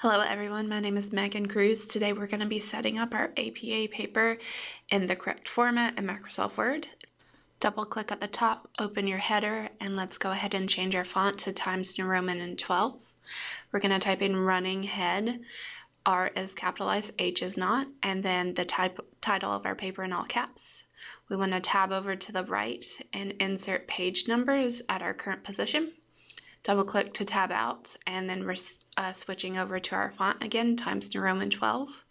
Hello everyone, my name is Megan Cruz. Today we're going to be setting up our APA paper in the correct format in Microsoft Word. Double click at the top, open your header, and let's go ahead and change our font to Times New Roman and 12. We're going to type in running head. R is capitalized, H is not, and then the type title of our paper in all caps. We want to tab over to the right and insert page numbers at our current position. Double click to tab out and then uh, switching over to our font again, Times New Roman 12.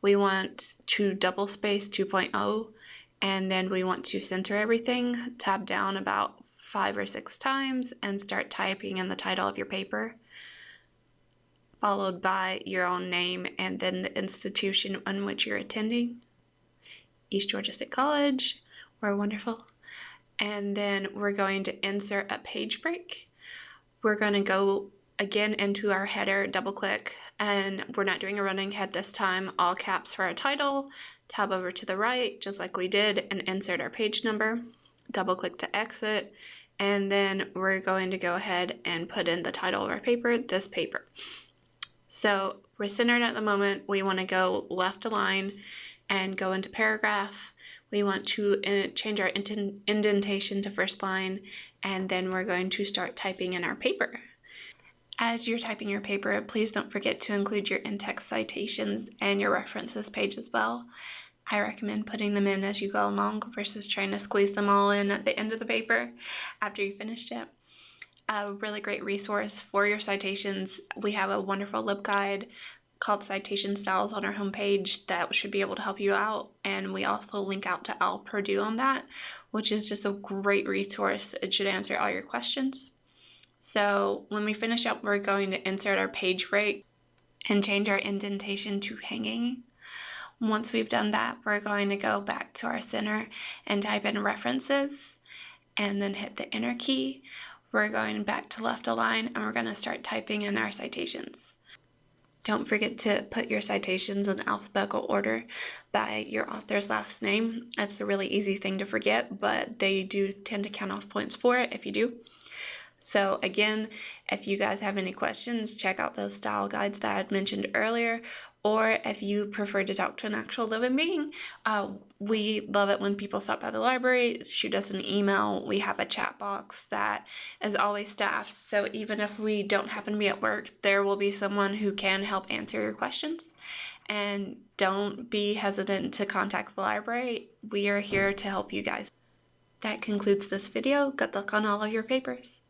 We want to double space 2.0 and then we want to center everything, tab down about five or six times and start typing in the title of your paper, followed by your own name and then the institution in which you're attending. East Georgia State College, we're wonderful. And then we're going to insert a page break. We're going to go again into our header, double click, and we're not doing a running head this time, all caps for our title, tab over to the right, just like we did, and insert our page number, double click to exit, and then we're going to go ahead and put in the title of our paper, this paper. So we're centered at the moment, we want to go left align and go into paragraph. We want to uh, change our indentation to first line, and then we're going to start typing in our paper. As you're typing your paper, please don't forget to include your in-text citations and your references page as well. I recommend putting them in as you go along versus trying to squeeze them all in at the end of the paper after you finished it. A really great resource for your citations. We have a wonderful LibGuide called Citation Styles on our homepage that should be able to help you out. And we also link out to OWL Purdue on that, which is just a great resource. It should answer all your questions. So when we finish up, we're going to insert our page break and change our indentation to hanging. Once we've done that, we're going to go back to our center and type in references and then hit the enter key. We're going back to left align and we're going to start typing in our citations. Don't forget to put your citations in alphabetical order by your author's last name. That's a really easy thing to forget, but they do tend to count off points for it if you do. So again, if you guys have any questions, check out those style guides that I had mentioned earlier, or if you prefer to talk to an actual living being, uh, we love it when people stop by the library, shoot us an email. We have a chat box that is always staffed, so even if we don't happen to be at work, there will be someone who can help answer your questions. And don't be hesitant to contact the library. We are here to help you guys. That concludes this video. Good luck on all of your papers.